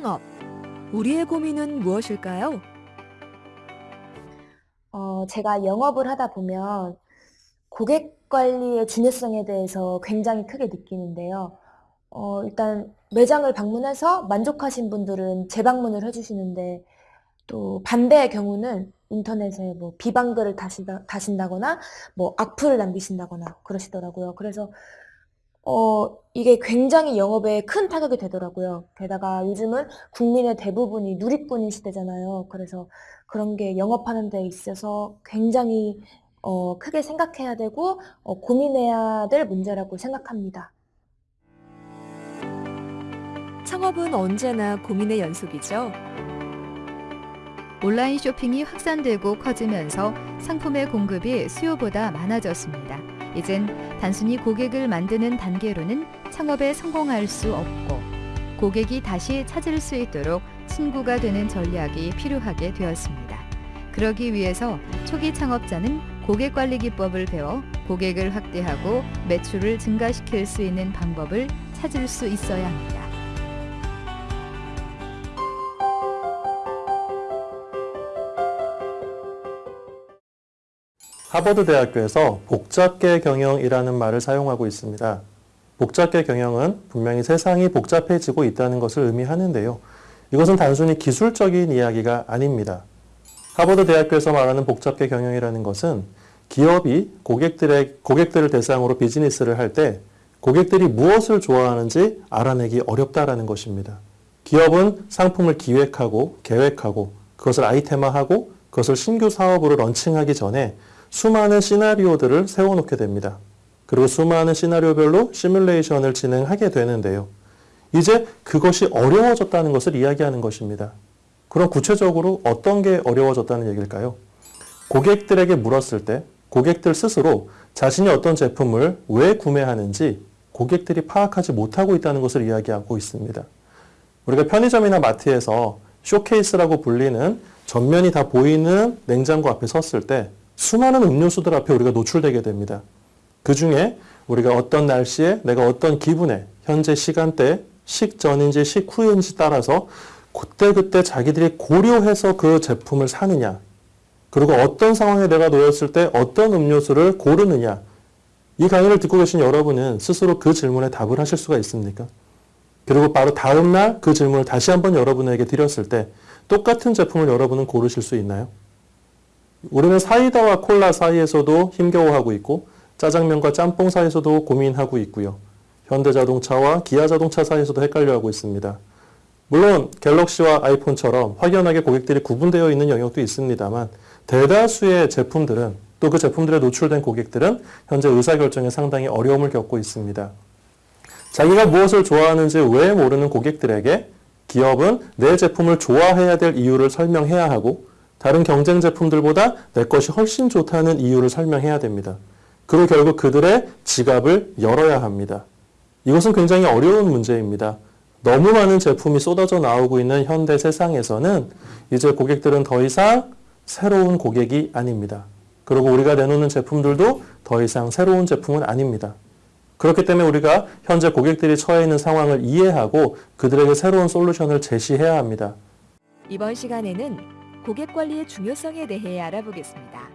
창업. 우리의 고민은 무엇일까요? 어, 제가 영업을 하다 보면 고객 관리의 중요성에 대해서 굉장히 크게 느끼는데요. 어, 일단 매장을 방문해서 만족하신 분들은 재방문을 해주시는데 또 반대의 경우는 인터넷에 뭐 비방글을 다신다, 다신다거나 뭐 악플을 남기신다거나 그러시더라고요. 그래서 어, 이게 굉장히 영업에 큰 타격이 되더라고요. 게다가 요즘은 국민의 대부분이 누리꾼인 시대잖아요. 그래서 그런 게 영업하는 데 있어서 굉장히 어, 크게 생각해야 되고 어, 고민해야 될 문제라고 생각합니다. 창업은 언제나 고민의 연속이죠. 온라인 쇼핑이 확산되고 커지면서 상품의 공급이 수요보다 많아졌습니다. 이젠 단순히 고객을 만드는 단계로는 창업에 성공할 수 없고 고객이 다시 찾을 수 있도록 친구가 되는 전략이 필요하게 되었습니다. 그러기 위해서 초기 창업자는 고객 관리 기법을 배워 고객을 확대하고 매출을 증가시킬 수 있는 방법을 찾을 수 있어야 합니다. 하버드 대학교에서 복잡계 경영이라는 말을 사용하고 있습니다. 복잡계 경영은 분명히 세상이 복잡해지고 있다는 것을 의미하는데요. 이것은 단순히 기술적인 이야기가 아닙니다. 하버드 대학교에서 말하는 복잡계 경영이라는 것은 기업이 고객들의, 고객들을 대상으로 비즈니스를 할 때 고객들이 무엇을 좋아하는지 알아내기 어렵다라는 것입니다. 기업은 상품을 기획하고 계획하고 그것을 아이템화하고 그것을 신규 사업으로 런칭하기 전에 수많은 시나리오들을 세워놓게 됩니다. 그리고 수많은 시나리오별로 시뮬레이션을 진행하게 되는데요. 이제 그것이 어려워졌다는 것을 이야기하는 것입니다. 그럼 구체적으로 어떤 게 어려워졌다는 얘기일까요? 고객들에게 물었을 때 고객들 스스로 자신이 어떤 제품을 왜 구매하는지 고객들이 파악하지 못하고 있다는 것을 이야기하고 있습니다. 우리가 편의점이나 마트에서 쇼케이스라고 불리는 전면이 다 보이는 냉장고 앞에 섰을 때 수많은 음료수들 앞에 우리가 노출되게 됩니다. 그 중에 우리가 어떤 날씨에 내가 어떤 기분에 현재 시간대 식전인지 식후인지 따라서 그때그때 자기들이 고려해서 그 제품을 사느냐 그리고 어떤 상황에 내가 놓였을 때 어떤 음료수를 고르느냐 이 강의를 듣고 계신 여러분은 스스로 그 질문에 답을 하실 수가 있습니까? 그리고 바로 다음날 그 질문을 다시 한번 여러분에게 드렸을 때 똑같은 제품을 여러분은 고르실 수 있나요? 우리는 사이다와 콜라 사이에서도 힘겨워하고 있고 짜장면과 짬뽕 사이에서도 고민하고 있고요. 현대자동차와 기아자동차 사이에서도 헷갈려하고 있습니다. 물론 갤럭시와 아이폰처럼 확연하게 고객들이 구분되어 있는 영역도 있습니다만 대다수의 제품들은 또 그 제품들에 노출된 고객들은 현재 의사결정에 상당히 어려움을 겪고 있습니다. 자기가 무엇을 좋아하는지 왜 모르는 고객들에게 기업은 내 제품을 좋아해야 될 이유를 설명해야 하고 다른 경쟁 제품들보다 내 것이 훨씬 좋다는 이유를 설명해야 됩니다. 그리고 결국 그들의 지갑을 열어야 합니다. 이것은 굉장히 어려운 문제입니다. 너무 많은 제품이 쏟아져 나오고 있는 현대 세상에서는 이제 고객들은 더 이상 새로운 고객이 아닙니다. 그리고 우리가 내놓는 제품들도 더 이상 새로운 제품은 아닙니다. 그렇기 때문에 우리가 현재 고객들이 처해 있는 상황을 이해하고 그들에게 새로운 솔루션을 제시해야 합니다. 이번 시간에는 고객 관리의 중요성에 대해 알아보겠습니다.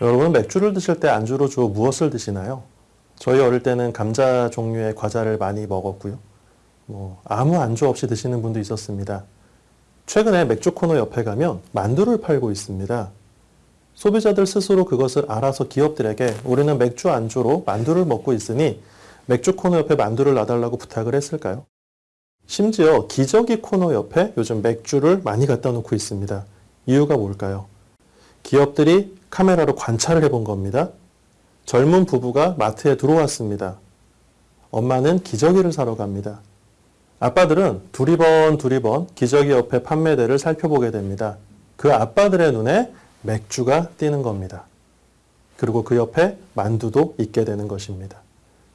여러분 맥주를 드실 때 안주로 주로 무엇을 드시나요? 저희 어릴 때는 감자 종류의 과자를 많이 먹었고요. 뭐 아무 안주 없이 드시는 분도 있었습니다. 최근에 맥주 코너 옆에 가면 만두를 팔고 있습니다. 소비자들 스스로 그것을 알아서 기업들에게 우리는 맥주 안주로 만두를 먹고 있으니 맥주 코너 옆에 만두를 놔달라고 부탁을 했을까요? 심지어 기저귀 코너 옆에 요즘 맥주를 많이 갖다 놓고 있습니다. 이유가 뭘까요? 기업들이 카메라로 관찰을 해본 겁니다. 젊은 부부가 마트에 들어왔습니다. 엄마는 기저귀를 사러 갑니다. 아빠들은 두리번 두리번 기저귀 옆에 판매대를 살펴보게 됩니다. 그 아빠들의 눈에 맥주가 띄는 겁니다. 그리고 그 옆에 만두도 있게 되는 것입니다.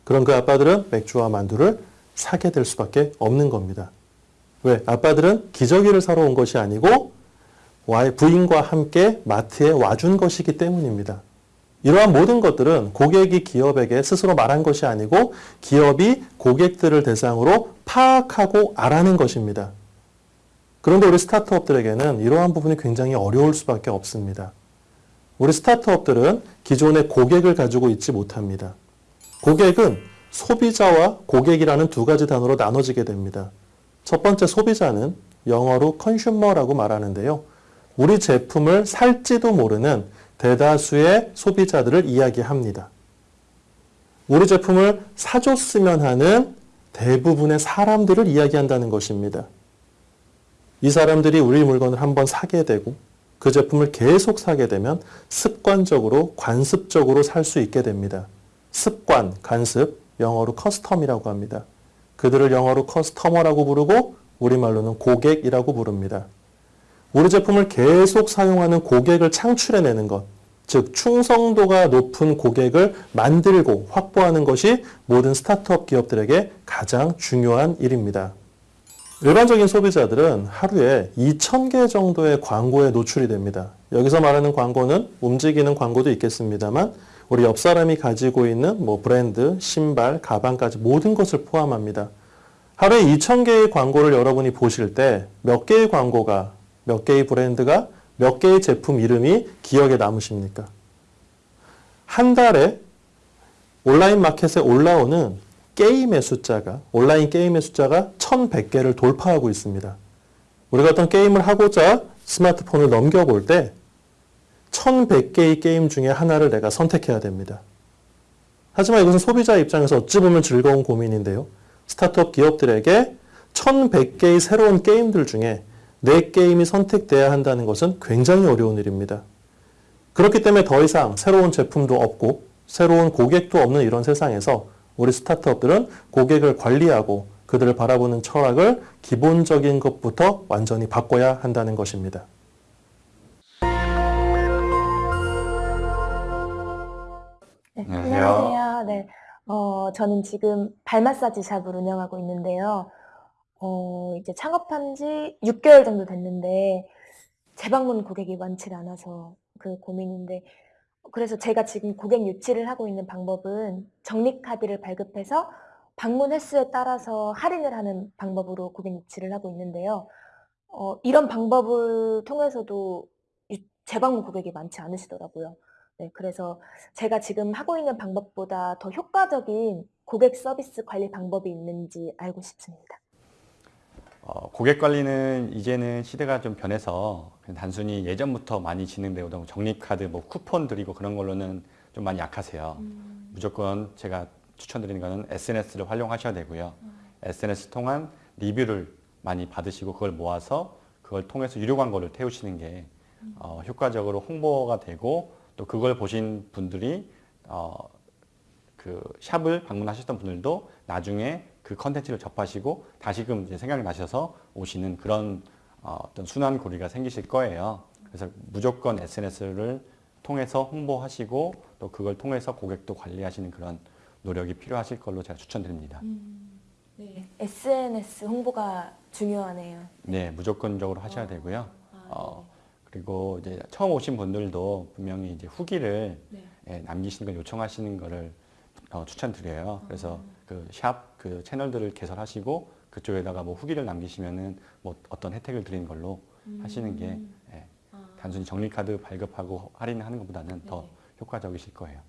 그럼 그 아빠들은 맥주와 만두를 사게 될 수밖에 없는 겁니다. 왜? 아빠들은 기저귀를 사러 온 것이 아니고 부인과 함께 마트에 와준 것이기 때문입니다. 이러한 모든 것들은 고객이 기업에게 스스로 말한 것이 아니고 기업이 고객들을 대상으로 파악하고 알아낸 것입니다. 그런데 우리 스타트업들에게는 이러한 부분이 굉장히 어려울 수밖에 없습니다. 우리 스타트업들은 기존의 고객을 가지고 있지 못합니다. 고객은 소비자와 고객이라는 두 가지 단어로 나눠지게 됩니다. 첫 번째 소비자는 영어로 컨슈머라고 말하는데요. 우리 제품을 살지도 모르는 대다수의 소비자들을 이야기합니다. 우리 제품을 사줬으면 하는 대부분의 사람들을 이야기한다는 것입니다. 이 사람들이 우리 물건을 한번 사게 되고 그 제품을 계속 사게 되면 습관적으로 관습적으로 살 수 있게 됩니다. 습관, 관습, 영어로 custom이라고 합니다. 그들을 영어로 customer라고 부르고 우리말로는 고객이라고 부릅니다. 우리 제품을 계속 사용하는 고객을 창출해내는 것, 즉 충성도가 높은 고객을 만들고 확보하는 것이 모든 스타트업 기업들에게 가장 중요한 일입니다. 일반적인 소비자들은 하루에 2,000개 정도의 광고에 노출이 됩니다. 여기서 말하는 광고는 움직이는 광고도 있겠습니다만 우리 옆 사람이 가지고 있는 뭐 브랜드, 신발, 가방까지 모든 것을 포함합니다. 하루에 2,000개의 광고를 여러분이 보실 때 몇 개의 광고가, 몇 개의 브랜드가, 몇 개의 제품 이름이 기억에 남으십니까? 한 달에 온라인 마켓에 올라오는 게임의 숫자가, 온라인 게임의 숫자가 1,100개를 돌파하고 있습니다. 우리가 어떤 게임을 하고자 스마트폰을 넘겨볼 때 1100개의 게임 중에 하나를 내가 선택해야 됩니다. 하지만 이것은 소비자 입장에서 어찌 보면 즐거운 고민인데요. 스타트업 기업들에게 1100개의 새로운 게임들 중에 내 게임이 선택돼야 한다는 것은 굉장히 어려운 일입니다. 그렇기 때문에 더 이상 새로운 제품도 없고 새로운 고객도 없는 이런 세상에서 우리 스타트업들은 고객을 관리하고 그들을 바라보는 철학을 기본적인 것부터 완전히 바꿔야 한다는 것입니다. 네, 안녕하세요. 안녕하세요. 네, 어, 저는 지금 발 마사지 샵을 운영하고 있는데요. 어, 이제 창업한 지 6개월 정도 됐는데 재방문 고객이 많지 않아서 그 고민인데 그래서 제가 지금 고객 유치를 하고 있는 방법은 적립 카드를 발급해서 방문 횟수에 따라서 할인을 하는 방법으로 고객 유치를 하고 있는데요. 어, 이런 방법을 통해서도 유- 재방문 고객이 많지 않으시더라고요. 네, 그래서 제가 지금 하고 있는 방법보다 더 효과적인 고객 서비스 관리 방법이 있는지 알고 싶습니다. 어, 고객 관리는 이제는 시대가 좀 변해서 단순히 예전부터 많이 진행되어 오던 적립카드, 뭐 쿠폰 드리고 그런 걸로는 좀 많이 약하세요. 무조건 제가 추천드리는 거는 SNS를 활용하셔야 되고요. SNS 통한 리뷰를 많이 받으시고 그걸 모아서 그걸 통해서 유료 광고를 태우시는 게 어, 효과적으로 홍보가 되고 또 그걸 보신 분들이 어, 그 샵을 방문하셨던 분들도 나중에 그 컨텐츠를 접하시고 다시금 이제 생각이 나셔서 오시는 그런 어, 어떤 순환 고리가 생기실 거예요. 그래서 무조건 SNS를 통해서 홍보하시고 또 그걸 통해서 고객도 관리하시는 그런 노력이 필요하실 걸로 제가 추천드립니다. SNS 홍보가 중요하네요. 네, 무조건적으로 하셔야 되고요. 어, 그리고 이제 처음 오신 분들도 분명히 이제 후기를 예, 남기시는 걸 요청하시는 거를 어, 추천드려요. 그래서 그 샵 그 채널들을 개설하시고 그쪽에다가 뭐 후기를 남기시면은 뭐 어떤 혜택을 드리는 걸로 하시는 게 예, 단순히 적립카드 발급하고 할인하는 것보다는 더 효과적이실 거예요.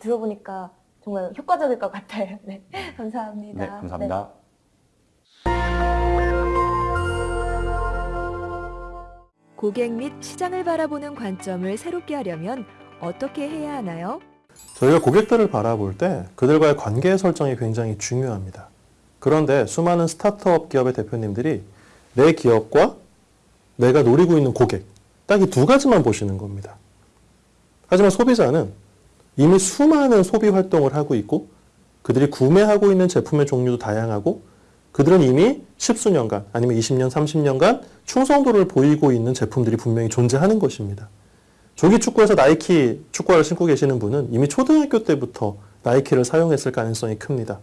들어보니까 정말 효과적일 것 같아요. 네, 감사합니다. 네, 감사합니다. 고객 및 시장을 바라보는 관점을 새롭게 하려면 어떻게 해야 하나요? 저희가 고객들을 바라볼 때 그들과의 관계 설정이 굉장히 중요합니다. 그런데 수많은 스타트업 기업의 대표님들이 내 기업과 내가 노리고 있는 고객, 딱 이 두 가지만 보시는 겁니다. 하지만 소비자는 이미 수많은 소비 활동을 하고 있고 그들이 구매하고 있는 제품의 종류도 다양하고 그들은 이미 십수년간 아니면 20년, 30년간 충성도를 보이고 있는 제품들이 분명히 존재하는 것입니다. 조기 축구에서 나이키 축구화를 신고 계시는 분은 이미 초등학교 때부터 나이키를 사용했을 가능성이 큽니다.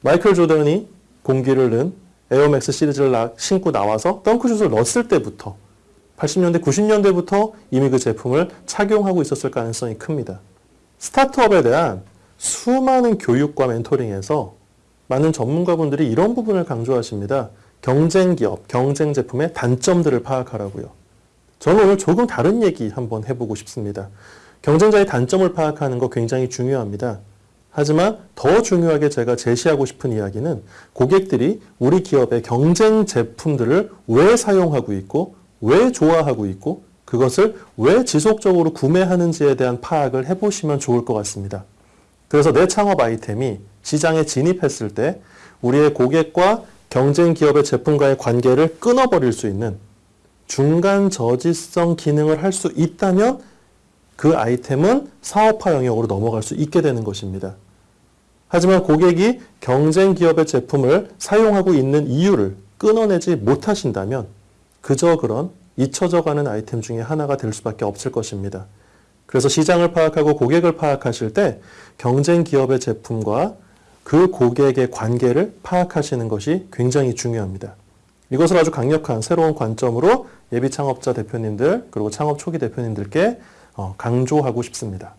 마이클 조던이 공기를 넣은 에어맥스 시리즈를 나- 신고 나와서 덩크슛을 넣었을 때부터 80년대, 90년대부터 이미 그 제품을 착용하고 있었을 가능성이 큽니다. 스타트업에 대한 수많은 교육과 멘토링에서 많은 전문가분들이 이런 부분을 강조하십니다. 경쟁 기업, 경쟁 제품의 단점들을 파악하라고요. 저는 오늘 조금 다른 얘기 한번 해보고 싶습니다. 경쟁자의 단점을 파악하는 거 굉장히 중요합니다. 하지만 더 중요하게 제가 제시하고 싶은 이야기는 고객들이 우리 기업의 경쟁 제품들을 왜 사용하고 있고 왜 좋아하고 있고 그것을 왜 지속적으로 구매하는지에 대한 파악을 해보시면 좋을 것 같습니다. 그래서 내 창업 아이템이 시장에 진입했을 때 우리의 고객과 경쟁 기업의 제품과의 관계를 끊어버릴 수 있는 중간 저지성 기능을 할 수 있다면 그 아이템은 사업화 영역으로 넘어갈 수 있게 되는 것입니다. 하지만 고객이 경쟁 기업의 제품을 사용하고 있는 이유를 끊어내지 못하신다면 그저 그런 잊혀져 가는 아이템 중에 하나가 될 수밖에 없을 것입니다. 그래서 시장을 파악하고 고객을 파악하실 때 경쟁 기업의 제품과 그 고객의 관계를 파악하시는 것이 굉장히 중요합니다. 이것을 아주 강력한 새로운 관점으로 예비 창업자 대표님들 그리고 창업 초기 대표님들께 어, 강조하고 싶습니다.